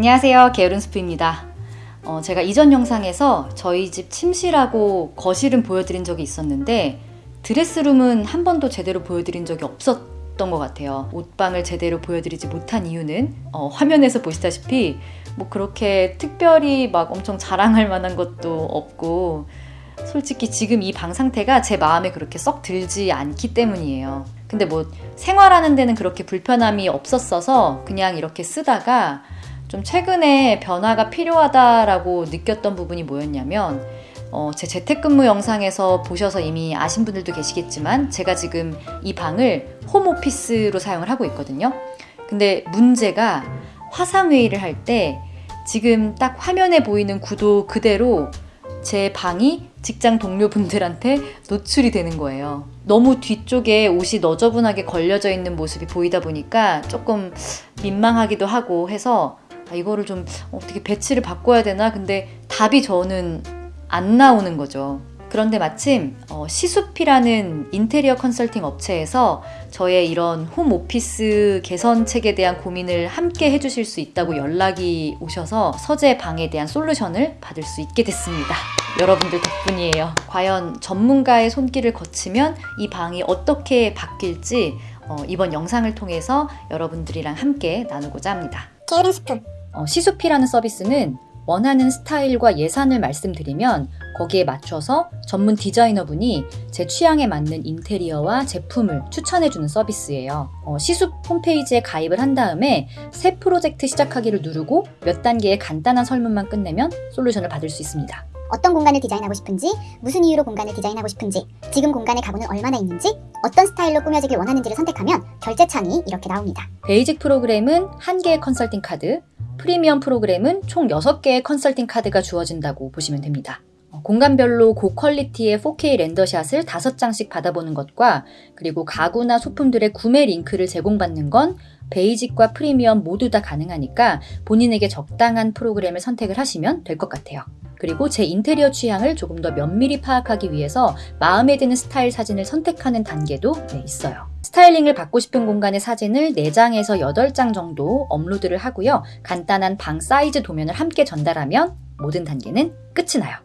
안녕하세요. 게으른 스프입니다. 어, 제가 이전 영상에서 저희 집 침실하고 거실은 보여드린 적이 있었는데 드레스룸은 한 번도 제대로 보여드린 적이 없었던 것 같아요. 옷방을 제대로 보여드리지 못한 이유는 어, 화면에서 보시다시피 뭐 그렇게 특별히 막 엄청 자랑할 만한 것도 없고 솔직히 지금 이 방 상태가 제 마음에 그렇게 썩 들지 않기 때문이에요. 근데 뭐 생활하는 데는 그렇게 불편함이 없었어서 그냥 이렇게 쓰다가 좀 최근에 변화가 필요하다라고 느꼈던 부분이 뭐였냐면 어, 제 재택근무 영상에서 보셔서 이미 아신 분들도 계시겠지만 제가 지금 이 방을 홈오피스로 사용을 하고 있거든요. 근데 문제가 화상회의를 할 때 지금 딱 화면에 보이는 구도 그대로 제 방이 직장 동료분들한테 노출이 되는 거예요. 너무 뒤쪽에 옷이 너저분하게 걸려져 있는 모습이 보이다 보니까 조금 민망하기도 하고 해서 아, 이거를 좀 어떻게 배치를 바꿔야 되나? 근데 답이 저는 안 나오는 거죠. 그런데 마침 어, 시숲이라는 인테리어 컨설팅 업체에서 저의 이런 홈 오피스 개선책에 대한 고민을 함께 해주실 수 있다고 연락이 오셔서 서재 방에 대한 솔루션을 받을 수 있게 됐습니다. 여러분들 덕분이에요. 과연 전문가의 손길을 거치면 이 방이 어떻게 바뀔지 어, 이번 영상을 통해서 여러분들이랑 함께 나누고자 합니다. 게으른 어, 시수피라는 서비스는 원하는 스타일과 예산을 말씀드리면 거기에 맞춰서 전문 디자이너분이 제 취향에 맞는 인테리어와 제품을 추천해주는 서비스예요. 어, 시숲 홈페이지에 가입을 한 다음에 새 프로젝트 시작하기를 누르고 몇 단계의 간단한 설문만 끝내면 솔루션을 받을 수 있습니다. 어떤 공간을 디자인하고 싶은지 무슨 이유로 공간을 디자인하고 싶은지 지금 공간의 가구는 얼마나 있는지 어떤 스타일로 꾸며지길 원하는지를 선택하면 결제 창이 이렇게 나옵니다. basic 프로그램은 한 개의 컨설팅 카드, 프리미엄 프로그램은 총 6개의 컨설팅 카드가 주어진다고 보시면 됩니다. 어, 공간별로 고quality의 4K render shot을 5장씩 받아보는 것과 그리고 가구나 소품들의 구매 링크를 제공받는 건 basic과 프리미엄 모두 다 가능하니까 본인에게 적당한 프로그램을 선택을 하시면 될 것 같아요. 그리고 제 인테리어 취향을 조금 더 면밀히 파악하기 위해서 마음에 드는 스타일 사진을 선택하는 단계도 네, 있어요. 스타일링을 받고 싶은 공간의 사진을 4장에서 8장 정도 업로드를 하고요. 간단한 방 사이즈 도면을 함께 전달하면 모든 단계는 끝이 나요.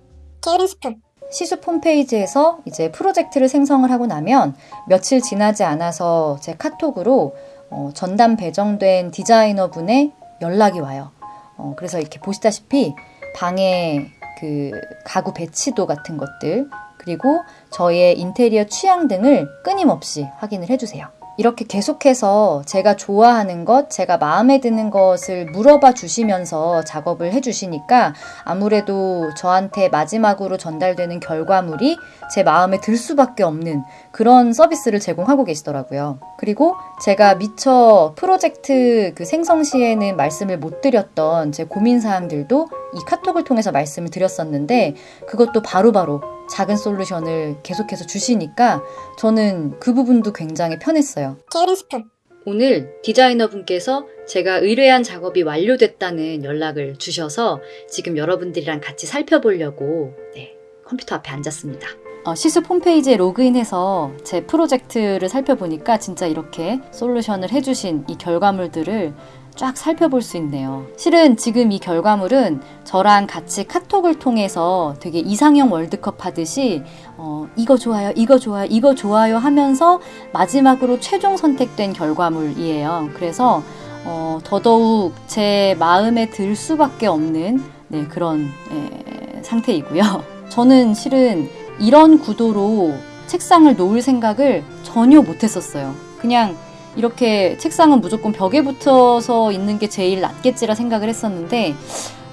게으른 스프 시숲 홈페이지에서 이제 프로젝트를 생성을 하고 나면 며칠 지나지 않아서 제 카톡으로 어, 전담 배정된 디자이너 분의 연락이 와요. 어, 그래서 이렇게 보시다시피 방에 그 가구 배치도 같은 것들 그리고 저의 인테리어 취향 등을 끊임없이 확인을 해주세요. 이렇게 계속해서 제가 좋아하는 것, 제가 마음에 드는 것을 물어봐 주시면서 작업을 해주시니까 아무래도 저한테 마지막으로 전달되는 결과물이 제 마음에 들 수밖에 없는 그런 서비스를 제공하고 계시더라고요. 그리고 제가 미처 프로젝트 그 생성 시에는 말씀을 못 드렸던 제 고민사항들도 이 카톡을 통해서 말씀을 드렸었는데 그것도 바로바로 바로 작은 솔루션을 계속해서 주시니까 저는 그 부분도 굉장히 편했어요. 게으른 스프 오늘 디자이너 분께서 제가 의뢰한 작업이 완료됐다는 연락을 주셔서 지금 여러분들이랑 같이 살펴보려고 네, 컴퓨터 앞에 앉았습니다. 어, 시습 홈페이지에 로그인해서 제 프로젝트를 살펴보니까 진짜 이렇게 솔루션을 해주신 이 결과물들을 쫙 살펴볼 수 있네요. 실은 지금 이 결과물은 저랑 같이 카톡을 통해서 되게 이상형 월드컵 하듯이 어, 이거 좋아요, 이거 좋아요, 이거 좋아요 하면서 마지막으로 최종 선택된 결과물이에요. 그래서 어, 더더욱 제 마음에 들 수밖에 없는 네, 그런 예, 상태이고요. 저는 실은 이런 구도로 책상을 놓을 생각을 전혀 못했었어요. 그냥 이렇게 책상은 무조건 벽에 붙어서 있는 게 제일 낫겠지라 생각을 했었는데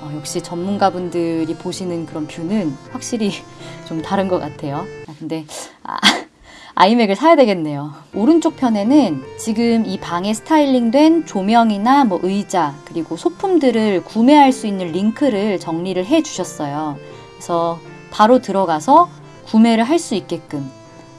어, 역시 전문가분들이 보시는 그런 뷰는 확실히 좀 다른 것 같아요. 아, 근데 아, 아이맥을 사야 되겠네요. 오른쪽 편에는 지금 이 방에 스타일링된 조명이나 뭐 의자 그리고 소품들을 구매할 수 있는 링크를 정리를 해 주셨어요. 그래서 바로 들어가서 구매를 할 수 있게끔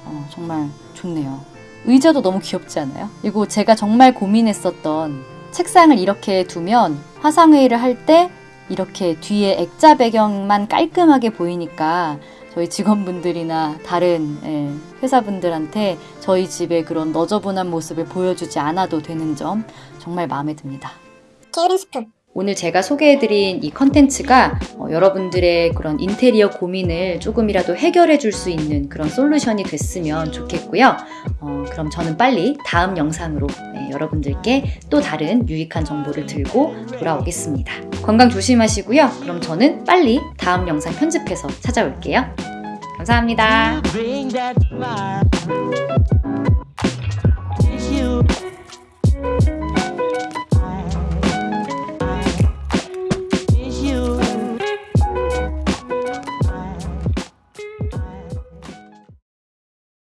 어, 정말 좋네요. 의자도 너무 귀엽지 않아요? 그리고 제가 정말 고민했었던 책상을 이렇게 두면 화상회의를 할 때 이렇게 뒤에 액자 배경만 깔끔하게 보이니까 저희 직원분들이나 다른 예, 회사분들한테 저희 집의 그런 너저분한 모습을 보여주지 않아도 되는 점 정말 마음에 듭니다. 게으른 스프 오늘 제가 소개해드린 이 컨텐츠가 어, 여러분들의 그런 인테리어 고민을 조금이라도 해결해 줄 수 있는 그런 솔루션이 됐으면 좋겠고요. 어, 그럼 저는 빨리 다음 영상으로 네, 여러분들께 또 다른 유익한 정보를 들고 돌아오겠습니다. 건강 조심하시고요. 그럼 저는 빨리 다음 영상 편집해서 찾아올게요. 감사합니다.